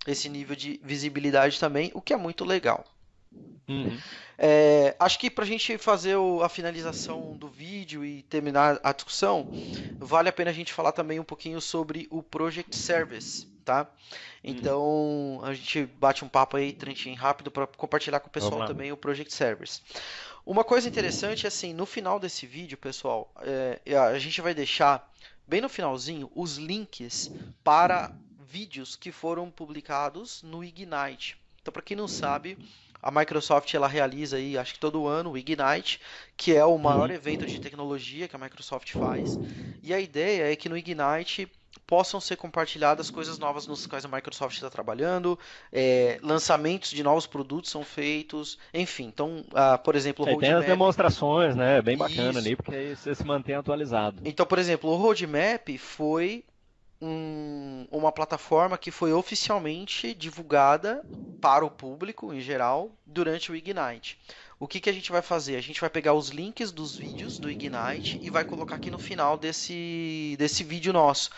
esse nível de visibilidade também, o que é muito legal. Uhum. É, acho que para a gente fazer o, a finalização do vídeo e terminar a discussão, vale a pena a gente falar também um pouquinho sobre o Project Service tá? Então a gente bate um papo aí, Trentinho, rápido para compartilhar com o pessoal também o Project Servers. Uma coisa interessante é assim, no final desse vídeo, pessoal, é, a gente vai deixar bem no finalzinho os links para vídeos que foram publicados no Ignite. Então, para quem não sabe, a Microsoft ela realiza aí, acho que todo ano, o Ignite, que é o maior uhum. evento de tecnologia que a Microsoft faz. E a ideia é que no Ignite possam ser compartilhadas coisas novas nos quais a Microsoft está trabalhando, é, lançamentos de novos produtos são feitos, enfim. Então, uh, por exemplo, o é, Roadmap... Tem as demonstrações, né? Bem bacana Isso. ali, porque aí você se mantém atualizado. Então, por exemplo, o Roadmap foi um, uma plataforma que foi oficialmente divulgada para o público em geral durante o Ignite. O que, que a gente vai fazer? A gente vai pegar os links dos vídeos do Ignite e vai colocar aqui no final desse, desse vídeo nosso.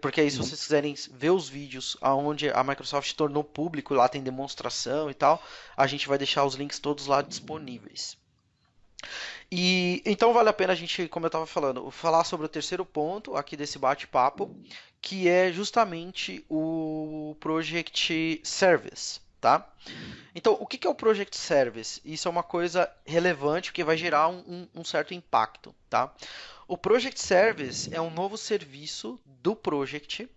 Porque, aí, se vocês quiserem ver os vídeos onde a Microsoft tornou público, lá tem demonstração e tal, a gente vai deixar os links todos lá disponíveis. E então vale a pena a gente, como eu estava falando, falar sobre o terceiro ponto aqui desse bate-papo, que é justamente o Project Service tá? Então, o que é o Project Service? Isso é uma coisa relevante que vai gerar um, um certo impacto, tá? O Project Service é um novo serviço do Project.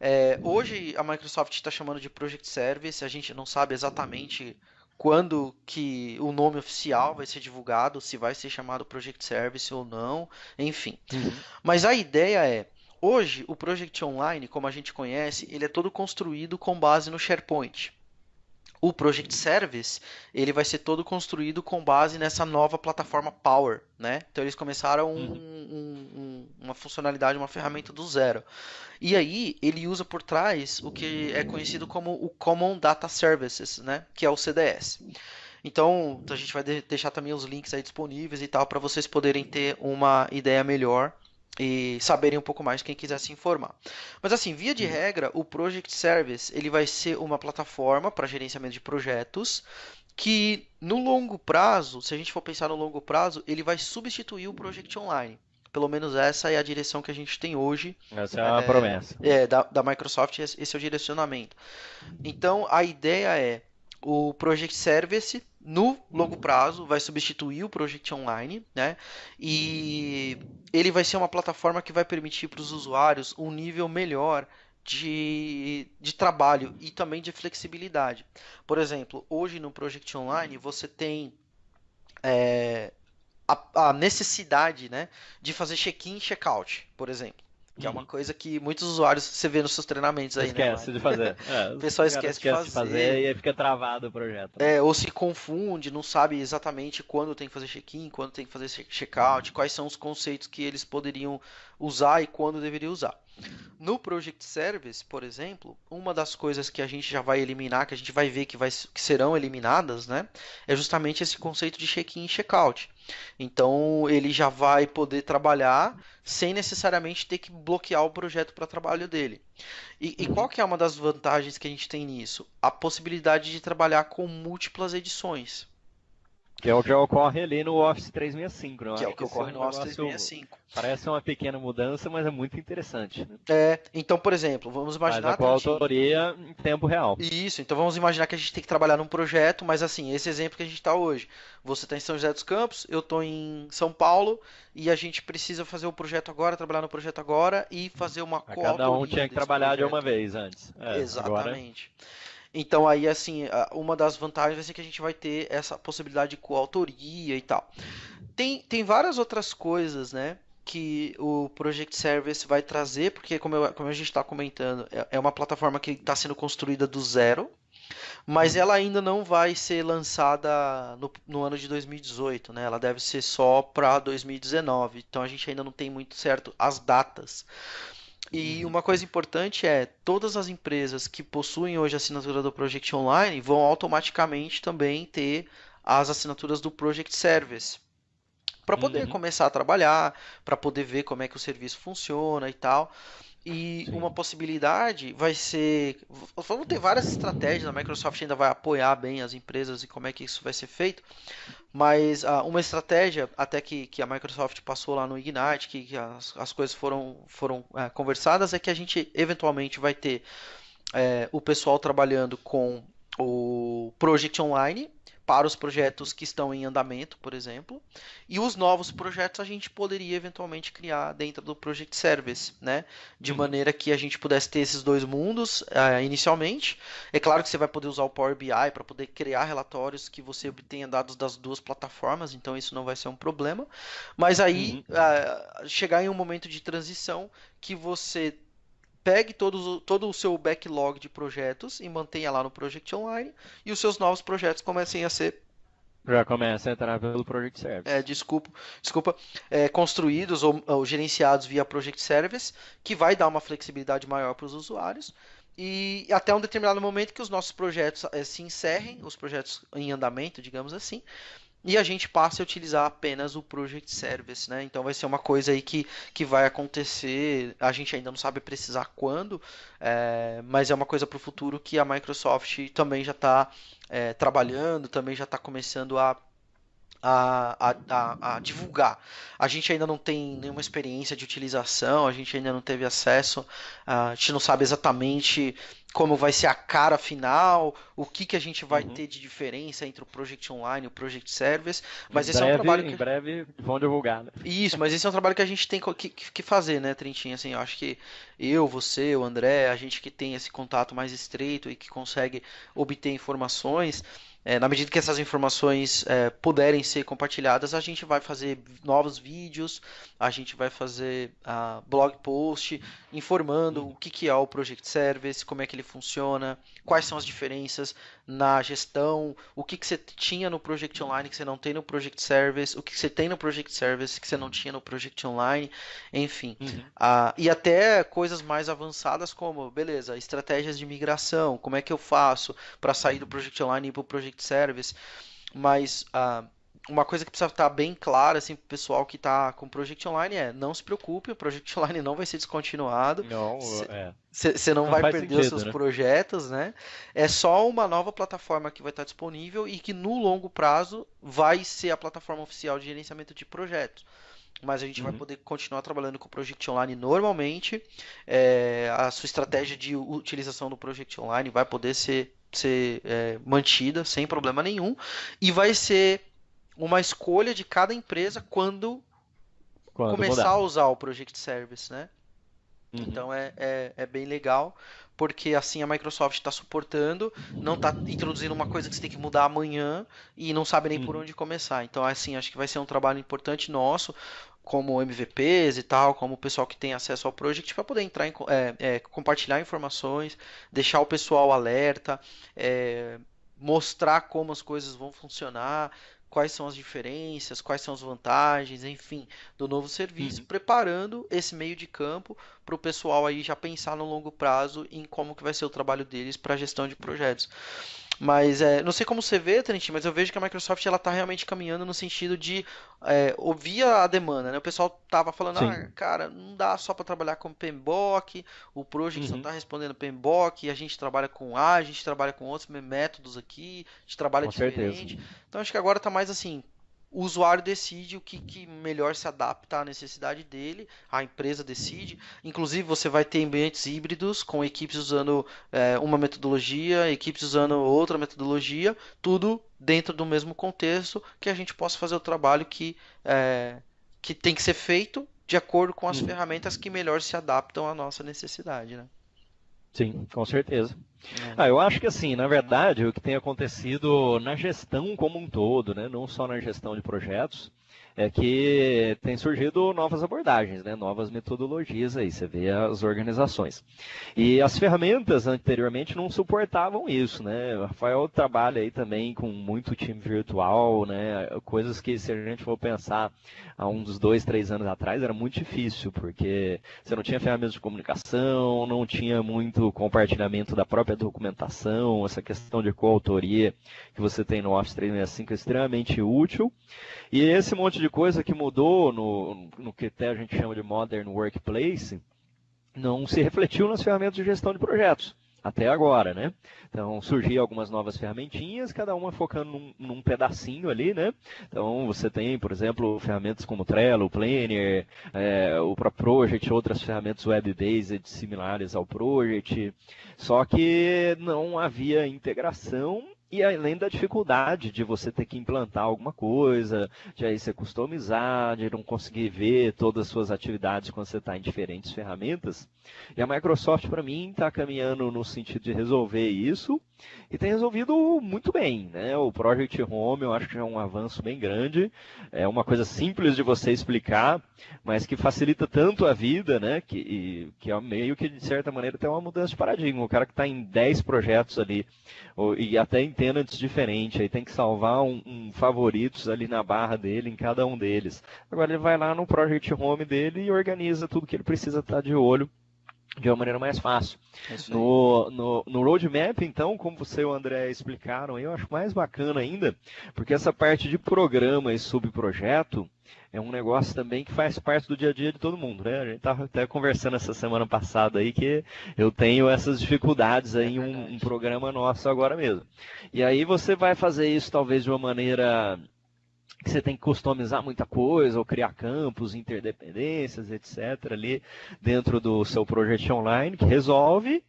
É, hoje a Microsoft está chamando de Project Service, a gente não sabe exatamente quando que o nome oficial vai ser divulgado, se vai ser chamado Project Service ou não, enfim. Uhum. Mas a ideia é, hoje o Project Online, como a gente conhece, ele é todo construído com base no SharePoint o Project Service ele vai ser todo construído com base nessa nova plataforma Power, né? Então eles começaram um, um, um, uma funcionalidade, uma ferramenta do zero. E aí ele usa por trás o que é conhecido como o Common Data Services, né? Que é o CDS. Então a gente vai deixar também os links aí disponíveis e tal para vocês poderem ter uma ideia melhor e saberem um pouco mais quem quiser se informar. Mas assim, via de regra, o Project Service ele vai ser uma plataforma para gerenciamento de projetos que no longo prazo, se a gente for pensar no longo prazo, ele vai substituir o Project Online. Pelo menos essa é a direção que a gente tem hoje. Essa é a é, promessa. É, da, da Microsoft, esse é o direcionamento. Então, a ideia é o Project Service no longo prazo vai substituir o Project Online, né? E ele vai ser uma plataforma que vai permitir para os usuários um nível melhor de, de trabalho e também de flexibilidade. Por exemplo, hoje no Project Online você tem é, a, a, necessidade né, de fazer check-in e check-out, por exemplo. Que é uma uhum. coisa que muitos usuários você vê nos seus treinamentos aí, né, esquece né? de fazer. É, o pessoal esquece, esquece, de, fazer. de fazer. E aí fica travado o projeto. Né? É, ou se confunde, não sabe exatamente quando tem que fazer check-in, quando tem que fazer check-out, quais são os conceitos que eles poderiam usar e quando deveriam usar. No Project Service, por exemplo, uma das coisas que a gente já vai eliminar, que a gente vai ver que, vai, que serão eliminadas, né, é justamente esse conceito de check-in e check-out. Então ele já vai poder trabalhar sem necessariamente ter que bloquear o projeto para trabalho dele. E, e, qual que é uma das vantagens que a gente tem nisso? A possibilidade de trabalhar com múltiplas edições. Que é o que ocorre ali no Office 365, não Que é o que ocorre no Office 365. Parece uma pequena mudança, mas é muito interessante. Né? É, então, por exemplo, vamos imaginar... Faz a autoria em tempo real. Isso, então vamos imaginar que a gente tem que trabalhar num projeto, mas assim, esse exemplo que a gente está hoje. Você está em São José dos Campos, eu estou em São Paulo, e a gente precisa fazer o projeto agora, trabalhar no projeto agora, e fazer uma coautoria Cada um tinha que trabalhar projeto. de uma vez antes. É, Exatamente. Agora... Então aí assim, uma das vantagens vai ser que a gente vai ter essa possibilidade de coautoria e tal. Tem, tem várias outras coisas, né? que o Project Service vai trazer, porque como, eu, como a gente está comentando, é, é uma plataforma que está sendo construída do zero, mas ela ainda não vai ser lançada no, no ano de 2018, né? Ela deve ser só para 2019. Então a gente ainda não tem muito certo as datas. E uhum. uma coisa importante é, todas as empresas que possuem hoje a assinatura do Project Online vão automaticamente também ter as assinaturas do Project Service para poder uhum. começar a trabalhar, para poder ver como é que o serviço funciona e tal. E Sim. uma possibilidade vai ser. Vamos ter várias estratégias, a Microsoft ainda vai apoiar bem as empresas e como é que isso vai ser feito. Mas uh, uma estratégia, até que, que a Microsoft passou lá no Ignite, que, que as, as coisas foram, foram uh, conversadas, é que a gente eventualmente vai ter uh, o pessoal trabalhando com o Project Online, para os projetos que estão em andamento, por exemplo, e os novos projetos a gente poderia eventualmente criar dentro do Project Service, né? De uhum. maneira que a gente pudesse ter esses dois mundos uh, inicialmente. É claro que você vai poder usar o Power BI para poder criar relatórios que você obtenha dados das duas plataformas, então isso não vai ser um problema. Mas aí uhum. uh, chegar em um momento de transição que você pegue todo, todo o seu backlog de projetos e mantenha lá no Project Online e os seus novos projetos comecem a ser já começa a entrar pelo Project Service. É, desculpa, desculpa é, construídos ou, ou, gerenciados via Project Service, que vai dar uma flexibilidade maior para os usuários. E até um determinado momento que os nossos projetos é, se encerrem, os projetos em andamento, digamos assim, e a gente passa a utilizar apenas o Project Service, né? Então vai ser uma coisa aí que, que vai acontecer, a gente ainda não sabe precisar quando, é, mas é uma coisa para o futuro que a Microsoft também já está é, trabalhando, também já está começando a a, a, a, divulgar. A gente ainda não tem nenhuma experiência de utilização, a gente ainda não teve acesso, a gente não sabe exatamente como vai ser a cara final, o que, que a gente vai uhum. ter de diferença entre o Project Online e o Project Service. Mas em esse breve, é um trabalho. Que... Em breve vão divulgar, né? Isso, mas esse é um trabalho que a gente tem que, que fazer, né, Trentinho? Assim, eu acho que eu, você, o André, a gente que tem esse contato mais estreito e que consegue obter informações é, na medida que essas informações é, puderem ser compartilhadas, a gente vai fazer novos vídeos, a gente vai fazer uh, blog post informando o que, que é o Project Service, como é que ele funciona, quais são as diferenças na gestão, o que, que você tinha no Project Online que você não tem no Project Service, o que, que você tem no Project Service que você não tinha no Project Online, enfim. Uhum. Uh, e até coisas mais avançadas como, beleza, estratégias de migração, como é que eu faço para sair do Project Online e ir para o Project Service. Mas uh, uma coisa que precisa estar bem clara assim, para o pessoal que está com o Project Online é não se preocupe, o Project Online não vai ser descontinuado. Não, Você é. não, não, vai perder sentido, os seus né? projetos, né? É só uma nova plataforma que vai estar disponível e que no longo prazo vai ser a plataforma oficial de gerenciamento de projetos. Mas a gente uhum. vai poder continuar trabalhando com o Project Online normalmente. É, a sua estratégia de utilização do Project Online vai poder ser, ser é, mantida sem problema nenhum. E vai ser uma escolha de cada empresa quando, quando começar mudar. a usar o Project Service, né? Uhum. Então é, é, é, bem legal, porque assim a Microsoft está suportando, não está introduzindo uma coisa que você tem que mudar amanhã e não sabe nem uhum. por onde começar. Então, assim, acho que vai ser um trabalho importante nosso, como MVPs e tal, como o pessoal que tem acesso ao project, para poder entrar em é, é, compartilhar informações, deixar o pessoal alerta, é, mostrar como as coisas vão funcionar, quais são as diferenças, quais são as vantagens, enfim, do novo serviço, uhum. preparando esse meio de campo para o pessoal aí já pensar no longo prazo em como que vai ser o trabalho deles para a gestão de projetos. Mas é, não sei como você vê, Trent, mas eu vejo que a Microsoft ela está realmente caminhando no sentido de é, ouvir a demanda. Né? O pessoal tava falando, ah, cara, não dá só para trabalhar com PMBOK, o Project uhum. só está respondendo PMBOK, a gente trabalha com A, a gente trabalha com outros métodos aqui, a gente trabalha com diferente. Certeza. Então acho que agora está mais assim, o usuário decide o que, que, melhor se adapta à necessidade dele, a empresa decide. Inclusive, você vai ter ambientes híbridos com equipes usando é, uma metodologia, equipes usando outra metodologia, tudo dentro do mesmo contexto, que a gente possa fazer o trabalho que, é, que tem que ser feito de acordo com as hum. ferramentas que melhor se adaptam à nossa necessidade. Né? Sim, com certeza. É. Ah, eu acho que assim, na verdade, o que tem acontecido na gestão como um todo, né, não só na gestão de projetos, é que tem surgido novas abordagens, né? novas metodologias aí, você vê as organizações. E as ferramentas anteriormente não suportavam isso, né? O Rafael trabalha aí também com muito time virtual, né? Coisas que se a gente for pensar há uns dois, três anos atrás era muito difícil, porque você não tinha ferramentas de comunicação, não tinha muito compartilhamento da própria documentação, essa questão de coautoria que você tem no Office 365 é extremamente útil. E esse monte de coisa que mudou no, no que até a gente chama de Modern Workplace, não se refletiu nas ferramentas de gestão de projetos até agora, né? Então surgiram algumas novas ferramentinhas, cada uma focando num, num, pedacinho ali, né? Então você tem, por exemplo, ferramentas como Trello, Planner, é, o próprio Project, outras ferramentas web-based similares ao Project, só que não havia integração e além da dificuldade de você ter que implantar alguma coisa, de aí você customizar, de não conseguir ver todas as suas atividades quando você está em diferentes ferramentas. E a Microsoft, para mim, está caminhando no sentido de resolver isso e tem resolvido muito bem. Né? O Project Home eu acho que é um avanço bem grande, é uma coisa simples de você explicar, mas que facilita tanto a vida, né? que, que é meio que, de certa maneira, tem uma mudança de paradigma. O cara que está em 10 projetos ali, e até em tenants diferentes, aí tem que salvar um, um favoritos ali na barra dele, em cada um deles. Agora ele vai lá no Project Home dele e organiza tudo que ele precisa estar tá de olho de uma maneira mais fácil. É no, no, no roadmap, então, como você e o André explicaram, eu acho mais bacana ainda, porque essa parte de programa e subprojeto é um negócio também que faz parte do dia a dia de todo mundo, né? A gente estava até conversando essa semana passada aí que eu tenho essas dificuldades aí em um, um programa nosso agora mesmo. E aí você vai fazer isso talvez de uma maneira você tem que customizar muita coisa, ou criar campos, interdependências, etc., ali dentro do seu projeto online, que resolve,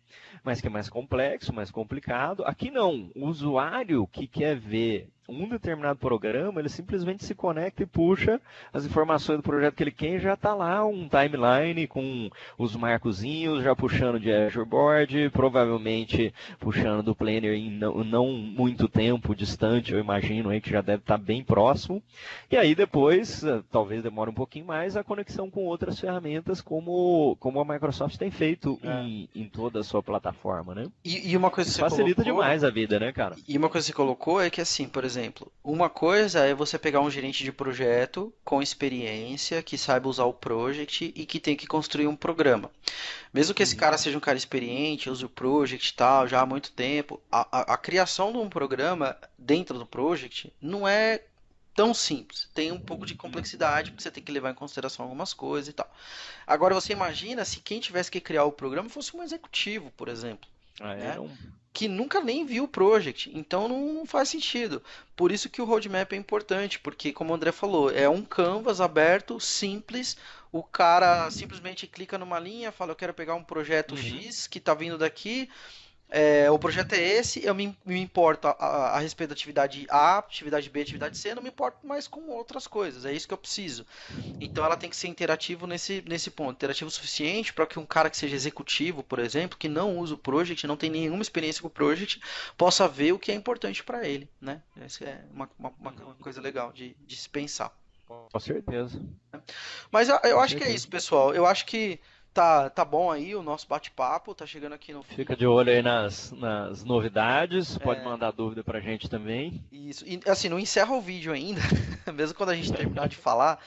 mas que é mais complexo, mais complicado. Aqui não, o usuário que quer ver um determinado programa, ele simplesmente se conecta e puxa as informações do projeto que ele quer e já está lá um timeline com os marcozinhos, já puxando de Azure Board, provavelmente puxando do Planner em não, não muito tempo distante, eu imagino aí que já deve estar tá bem próximo. E aí depois, eh, talvez demore um pouquinho mais, a conexão com outras ferramentas como, como a Microsoft tem feito é. em, em, toda a sua plataforma, né? E, e uma coisa que você facilita colocou, demais a vida, né, cara? E uma coisa que você colocou é que assim, por exemplo, exemplo, uma coisa é você pegar um gerente de projeto com experiência, que saiba usar o project e que tem que construir um programa. Mesmo que esse uhum. cara seja um cara experiente, use o project e tal, já há muito tempo, a, a, a criação de um programa dentro do project não é tão simples. Tem um pouco de complexidade, porque você tem que levar em consideração algumas coisas e tal. Agora você imagina se quem tivesse que criar o programa fosse um executivo, por exemplo. Ah, é né? Que nunca nem viu o project, então não faz sentido. Por isso que o roadmap é importante, porque como o André falou, é um canvas aberto, simples, o cara simplesmente clica numa linha, fala eu quero pegar um projeto uhum. X que está vindo daqui, é, o projeto é esse, eu me, me importo a, a, a, respeito da atividade A, atividade B, atividade C, não me importo mais com outras coisas, é isso que eu preciso. Então ela tem que ser interativo nesse, nesse ponto, interativo o suficiente para que um cara que seja executivo, por exemplo, que não usa o project, não tem nenhuma experiência com o project, possa ver o que é importante para ele, né? Essa é uma, uma, uma, coisa legal de, de se pensar. Com certeza. Mas eu, eu acho que é isso, pessoal. Eu acho que tá, tá bom aí o nosso bate-papo, tá chegando aqui no fim. Fica de olho aí nas, nas novidades, pode é... mandar dúvida pra gente também. Isso, e assim, não encerra o vídeo ainda, mesmo quando a gente terminar de falar,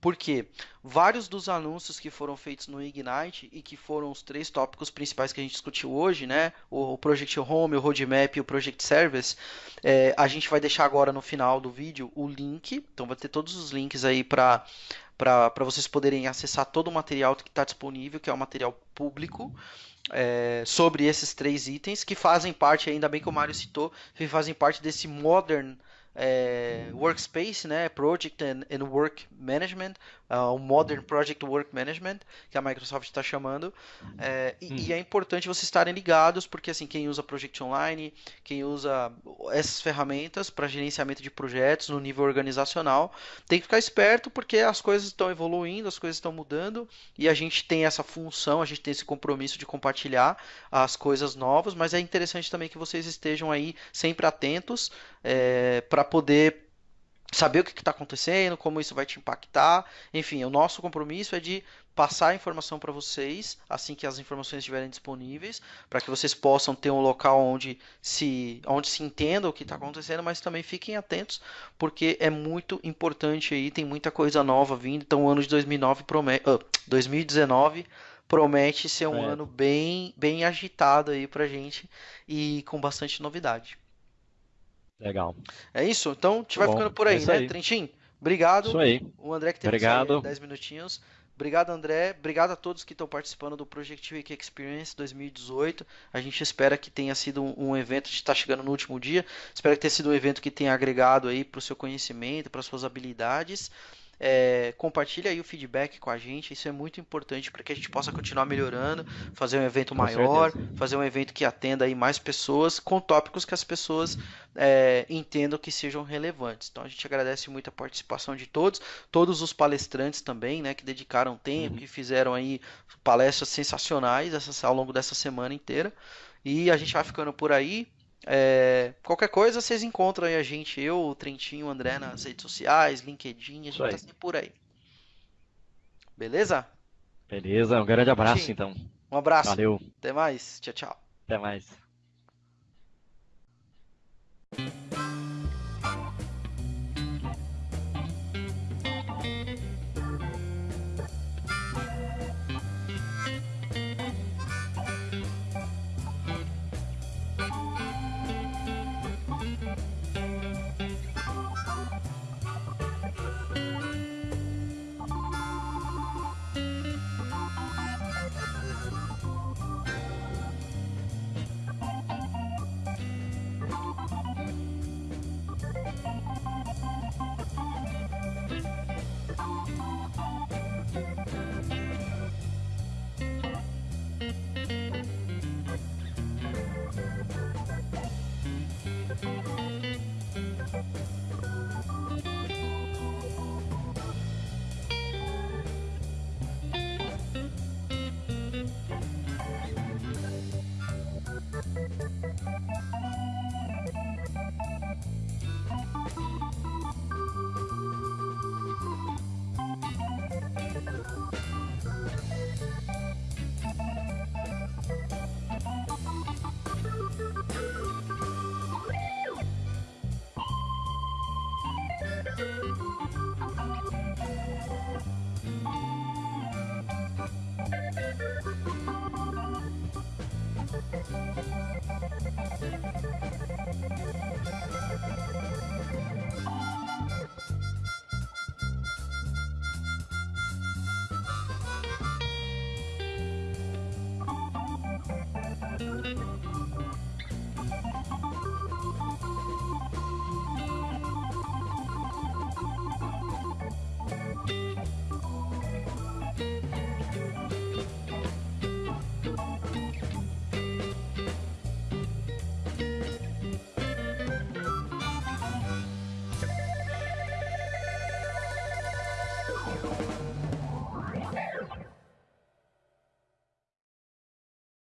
porque vários dos anúncios que foram feitos no Ignite e que foram os três tópicos principais que a gente discutiu hoje, né? O Project Home, o Roadmap e o Project Service, é, a gente vai deixar agora no final do vídeo o link, então vai ter todos os links aí para para vocês poderem acessar todo o material que está disponível, que é o material público. É, sobre esses três itens que fazem parte, ainda bem que o Mário citou, que fazem parte desse Modern é, Workspace, né, Project and, and Work Management, uh, o Modern Project Work Management, que a Microsoft está chamando. É, e, hum. e, é importante vocês estarem ligados, porque assim, quem usa Project Online, quem usa essas ferramentas para gerenciamento de projetos no nível organizacional, tem que ficar esperto, porque as coisas estão evoluindo, as coisas estão mudando, e a gente tem essa função, a gente tem esse compromisso de compartilhar as coisas novas, mas é interessante também que vocês estejam aí sempre atentos é, para poder saber o que está acontecendo, como isso vai te impactar. Enfim, o nosso compromisso é de passar a informação para vocês assim que as informações estiverem disponíveis, para que vocês possam ter um local onde se, onde se entenda o que está acontecendo, mas também fiquem atentos, porque é muito importante aí, tem muita coisa nova vindo. Então, o ano de 2009 promete, uh, 2019 promete ser um é. ano bem, bem agitado aí para gente e com bastante novidade. Legal. É isso? Então, a gente vai ficando por aí, é né, aí. Trentin? Obrigado. Isso aí. O André que teve Obrigado. 10 minutinhos. Obrigado, André. Obrigado a todos que estão participando do Project Week Experience 2018. A gente espera que tenha sido um, evento, a gente está chegando no último dia. Espero que tenha sido um evento que tenha agregado aí para o seu conhecimento, para as suas habilidades. É, compartilha aí o feedback com a gente, isso é muito importante para que a gente possa continuar melhorando, fazer um evento com maior, certeza. fazer um evento que atenda aí mais pessoas, com tópicos que as pessoas é, entendam que sejam relevantes. Então a gente agradece muito a participação de todos, todos os palestrantes também, né, que dedicaram tempo, uhum. que fizeram aí palestras sensacionais ao longo dessa semana inteira. E a gente vai ficando por aí. É, qualquer coisa vocês encontram aí a gente, eu, o Trentinho, o André nas redes sociais, LinkedIn, a gente tá sempre por aí. Beleza? Beleza, um grande abraço então. Um abraço. Valeu. Até mais. Tchau, tchau. Até mais.